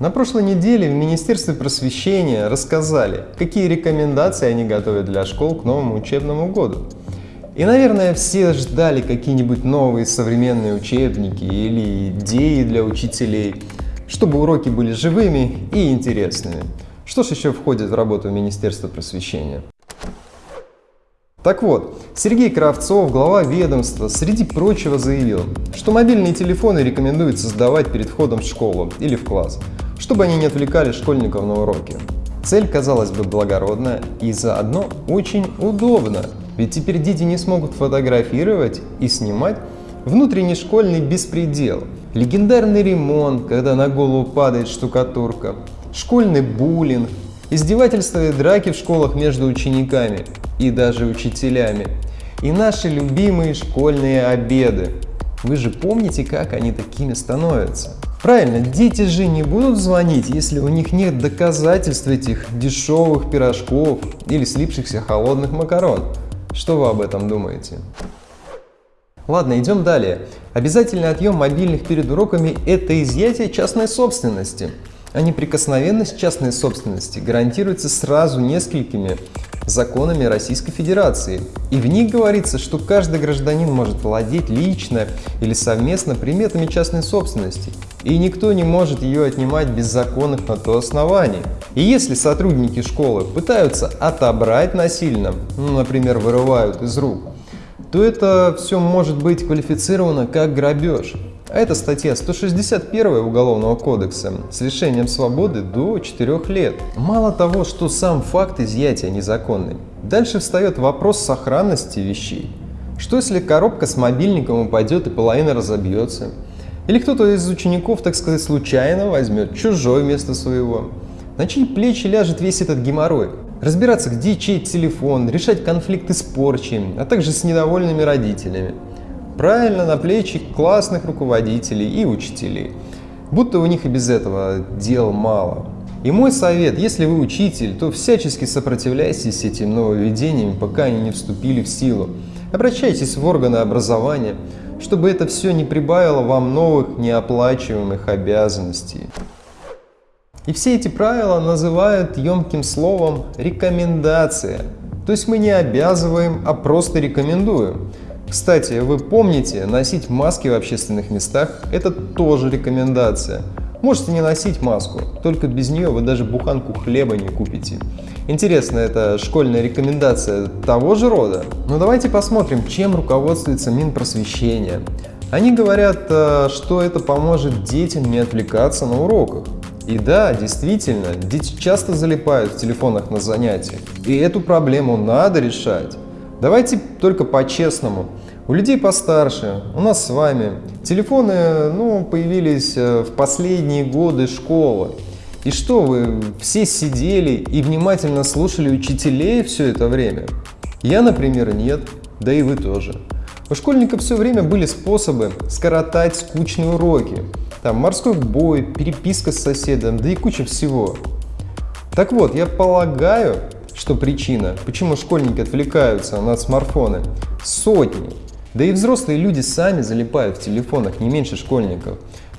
На прошлой неделе в Министерстве просвещения рассказали, какие рекомендации они готовят для школ к новому учебному году. И, наверное, все ждали какие-нибудь новые современные учебники или идеи для учителей, чтобы уроки были живыми и интересными. Что ж еще входит в работу Министерства просвещения? Так вот, Сергей Кравцов, глава ведомства, среди прочего заявил, что мобильные телефоны рекомендуется сдавать перед входом в школу или в класс, чтобы они не отвлекали школьников на уроки. Цель, казалось бы, благородная и заодно очень удобна, ведь теперь дети не смогут фотографировать и снимать внутренний школьный беспредел, легендарный ремонт, когда на голову падает штукатурка, школьный буллинг, издевательства и драки в школах между учениками и даже учителями, и наши любимые школьные обеды. Вы же помните, как они такими становятся? Правильно, дети же не будут звонить, если у них нет доказательств этих дешевых пирожков или слипшихся холодных макарон. Что вы об этом думаете? Ладно, идем далее. Обязательный отъем мобильных перед уроками – это изъятие частной собственности а неприкосновенность частной собственности гарантируется сразу несколькими законами Российской Федерации. И в них говорится, что каждый гражданин может владеть лично или совместно приметами частной собственности, и никто не может ее отнимать без законных на то оснований. И если сотрудники школы пытаются отобрать насильно, ну, например, вырывают из рук, то это все может быть квалифицировано как грабеж. А это статья 161 Уголовного кодекса с лишением свободы до 4 лет. Мало того, что сам факт изъятия незаконный, дальше встает вопрос сохранности вещей. Что если коробка с мобильником упадет и половина разобьется? Или кто-то из учеников, так сказать, случайно возьмет чужой вместо своего? На чьи плечи ляжет весь этот геморрой? Разбираться, где чей телефон, решать конфликты с порчей, а также с недовольными родителями. Правильно, на плечи классных руководителей и учителей. Будто у них и без этого дел мало. И мой совет, если вы учитель, то всячески сопротивляйтесь этим нововведениям, пока они не вступили в силу. Обращайтесь в органы образования, чтобы это все не прибавило вам новых неоплачиваемых обязанностей. И все эти правила называют емким словом «рекомендация». То есть мы не обязываем, а просто рекомендуем. Кстати, вы помните, носить маски в общественных местах – это тоже рекомендация. Можете не носить маску, только без нее вы даже буханку хлеба не купите. Интересно, это школьная рекомендация того же рода? Ну давайте посмотрим, чем руководствуется Минпросвещение. Они говорят, э, что это поможет детям не отвлекаться на уроках. И да, действительно, дети часто залипают в телефонах на занятиях. И эту проблему надо решать. Давайте только по-честному. У людей постарше, у нас с вами, телефоны ну, появились э, в последние годы школы. И что, вы все сидели и внимательно слушали учителей все это время? Я, например, нет, да и вы тоже. У школьников все время были способы скоротать скучные уроки. Там морской бой, переписка с соседом, да и куча всего. Так вот, я полагаю, что причина, почему школьники отвлекаются на смартфоны, сотни. Да и взрослые люди сами залипают в телефонах не меньше школьников.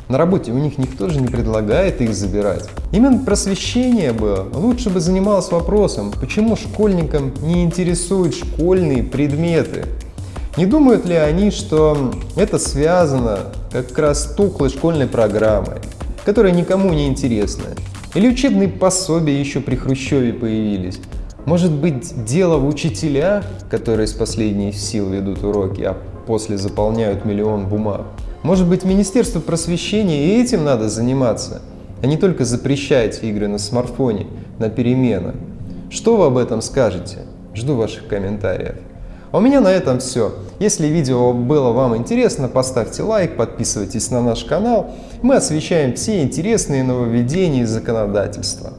На работе у них никто же не предлагает их забирать. Именно просвещение бы лучше бы занималось вопросом, почему школьникам не интересуют школьные предметы. Не думают ли они, что это связано как раз с тухлой школьной программой, которая никому не интересна? Или учебные пособия еще при Хрущеве появились? Может быть, дело в учителях, которые с последних сил ведут уроки, а после заполняют миллион бумаг? Может быть, Министерство просвещения и этим надо заниматься, а не только запрещать игры на смартфоне на переменах? Что вы об этом скажете? Жду ваших комментариев. А у меня на этом все. Если видео было вам интересно, поставьте лайк, подписывайтесь на наш канал. Мы освещаем все интересные нововведения и законодательства.